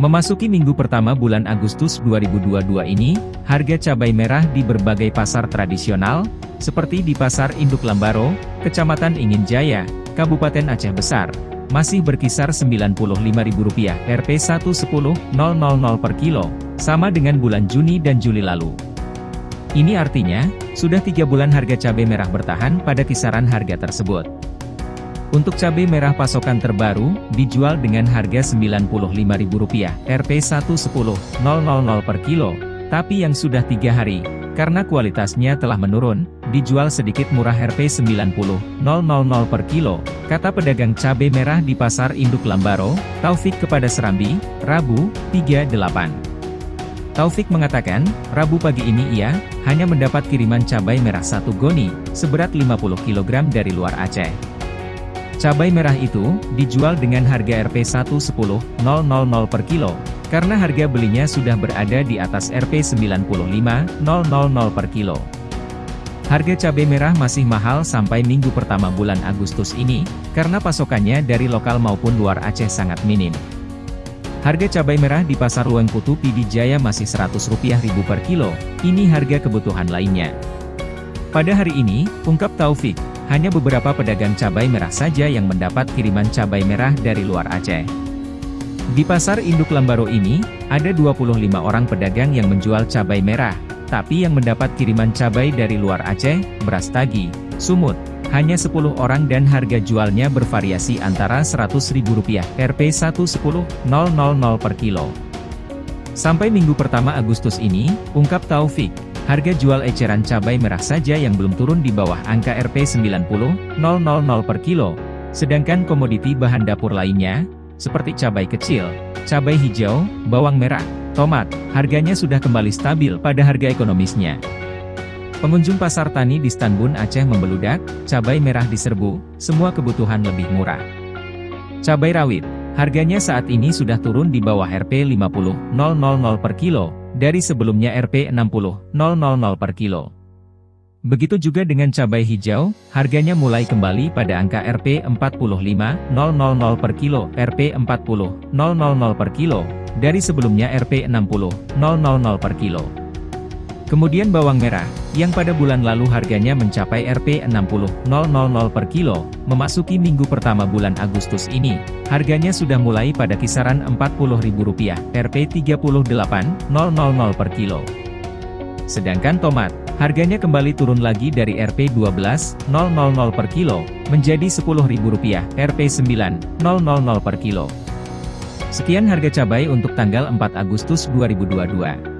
Memasuki minggu pertama bulan Agustus 2022 ini, harga cabai merah di berbagai pasar tradisional, seperti di Pasar Induk Lambaro, Kecamatan Ingin Jaya, Kabupaten Aceh Besar, masih berkisar Rp95.000 Rp 110.000 per kilo, sama dengan bulan Juni dan Juli lalu. Ini artinya, sudah tiga bulan harga cabai merah bertahan pada kisaran harga tersebut. Untuk cabai merah pasokan terbaru, dijual dengan harga Rp95.000 Rp 110.000 per kilo, tapi yang sudah tiga hari, karena kualitasnya telah menurun, dijual sedikit murah Rp 90.000 per kilo, kata pedagang cabai merah di Pasar Induk Lambaro, Taufik kepada Serambi, Rabu, 38. Taufik mengatakan, Rabu pagi ini ia, hanya mendapat kiriman cabai merah satu goni, seberat 50 kg dari luar Aceh. Cabai merah itu, dijual dengan harga Rp 110.000 per kilo, karena harga belinya sudah berada di atas Rp 95.000 per kilo. Harga cabai merah masih mahal sampai minggu pertama bulan Agustus ini, karena pasokannya dari lokal maupun luar Aceh sangat minim. Harga cabai merah di pasar Luang Putu Pidijaya masih Rp100 ribu per kilo, ini harga kebutuhan lainnya. Pada hari ini, ungkap Taufik, hanya beberapa pedagang cabai merah saja yang mendapat kiriman cabai merah dari luar Aceh. Di pasar induk Lambaro ini, ada 25 orang pedagang yang menjual cabai merah, tapi yang mendapat kiriman cabai dari luar Aceh, beras tagi, sumut, hanya 10 orang dan harga jualnya bervariasi antara Rp100.000 Rp 110.000 per kilo. Sampai minggu pertama Agustus ini, ungkap Taufik, Harga jual eceran cabai merah saja yang belum turun di bawah angka Rp 90.000 per kilo. Sedangkan komoditi bahan dapur lainnya, seperti cabai kecil, cabai hijau, bawang merah, tomat, harganya sudah kembali stabil pada harga ekonomisnya. Pengunjung pasar tani di Stanbun Aceh membeludak, cabai merah diserbu, semua kebutuhan lebih murah. Cabai rawit, harganya saat ini sudah turun di bawah Rp 50.000 per kilo, dari sebelumnya Rp 60.000 per kilo. Begitu juga dengan cabai hijau, harganya mulai kembali pada angka Rp 45.000 per kilo, Rp 40.000 per kilo, dari sebelumnya Rp 60.000 per kilo. Kemudian bawang merah, yang pada bulan lalu harganya mencapai Rp 60.000 per kilo, memasuki minggu pertama bulan Agustus ini, harganya sudah mulai pada kisaran Rp40.000, Rp 38.000 per kilo. Sedangkan tomat, harganya kembali turun lagi dari Rp 12.000 per kilo, menjadi Rp10.000, Rp 9.000 per kilo. Sekian harga cabai untuk tanggal 4 Agustus 2022.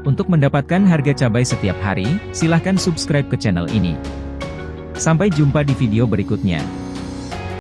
Untuk mendapatkan harga cabai setiap hari, silahkan subscribe ke channel ini. Sampai jumpa di video berikutnya.